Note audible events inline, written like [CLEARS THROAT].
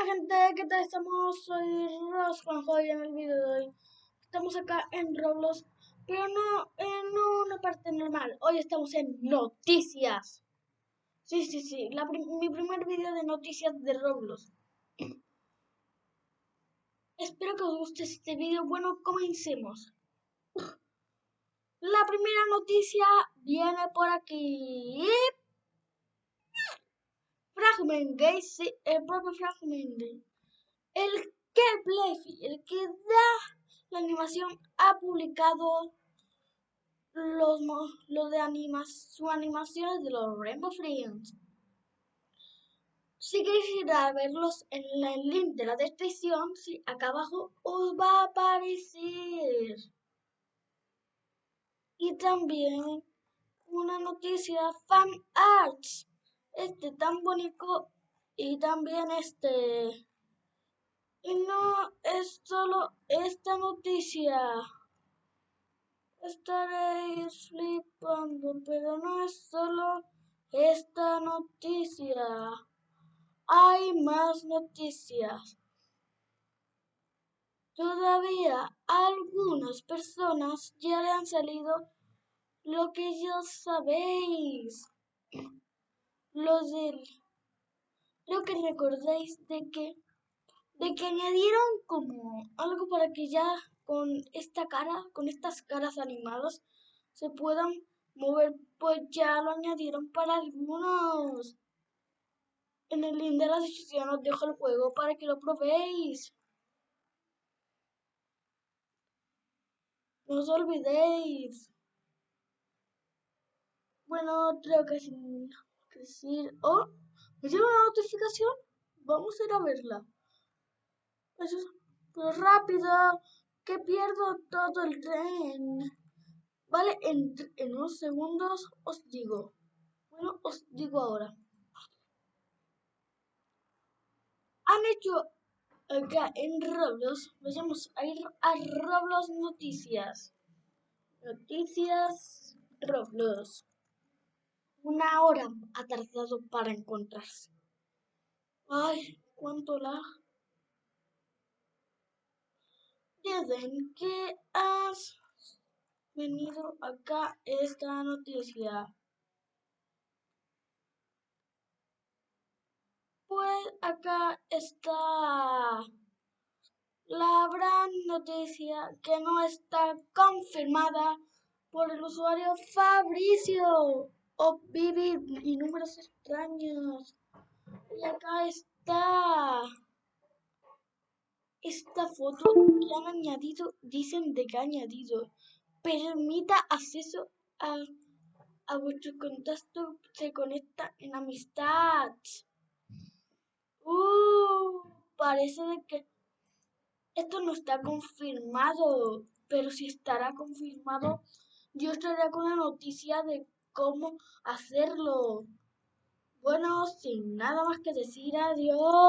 Hola gente, ¿qué tal estamos? Soy Rosconjo y en el video de hoy estamos acá en Roblox, pero no en una parte normal. Hoy estamos en noticias. Sí, sí, sí, mi primer video de noticias de Roblox. [CLEARS THROAT] Espero que os guste este video. Bueno, comencemos. [CLEARS THROAT] La primera noticia viene por aquí. El propio Fragment El que Bleffy, el que da la animación, ha publicado los, los de animas, sus animaciones de los Rainbow Friends. Si queréis verlos en el link de la descripción, sí, acá abajo os va a aparecer. Y también una noticia fan arts este tan bonito y también este. Y no es solo esta noticia. Estaréis flipando, pero no es solo esta noticia. Hay más noticias. Todavía algunas personas ya le han salido lo que ya sabéis los del creo que recordáis de que de que añadieron como algo para que ya con esta cara, con estas caras animadas se puedan mover, pues ya lo añadieron para algunos. En el link de la descripción os dejo el juego para que lo probéis. No os olvidéis. Bueno, creo que sí decir, oh, me llega una notificación, vamos a ir a verla. Eso pero rápido, que pierdo todo el tren. Vale, en, en unos segundos os digo. Bueno, os digo ahora. Han hecho acá en Roblox, vayamos a ir a Roblox Noticias. Noticias Roblox. Una hora ha tardado para encontrarse. Ay, cuánto la... Dicen que has venido acá esta noticia. Pues acá está la gran noticia que no está confirmada por el usuario Fabricio o vivir y números extraños. Y acá está esta foto que han añadido, dicen de que ha añadido, permita acceso a, a vuestro contacto, se conecta en amistad. Uh, parece de que esto no está confirmado, pero si estará confirmado, yo estaré con la noticia de cómo hacerlo. Bueno, sin nada más que decir, adiós.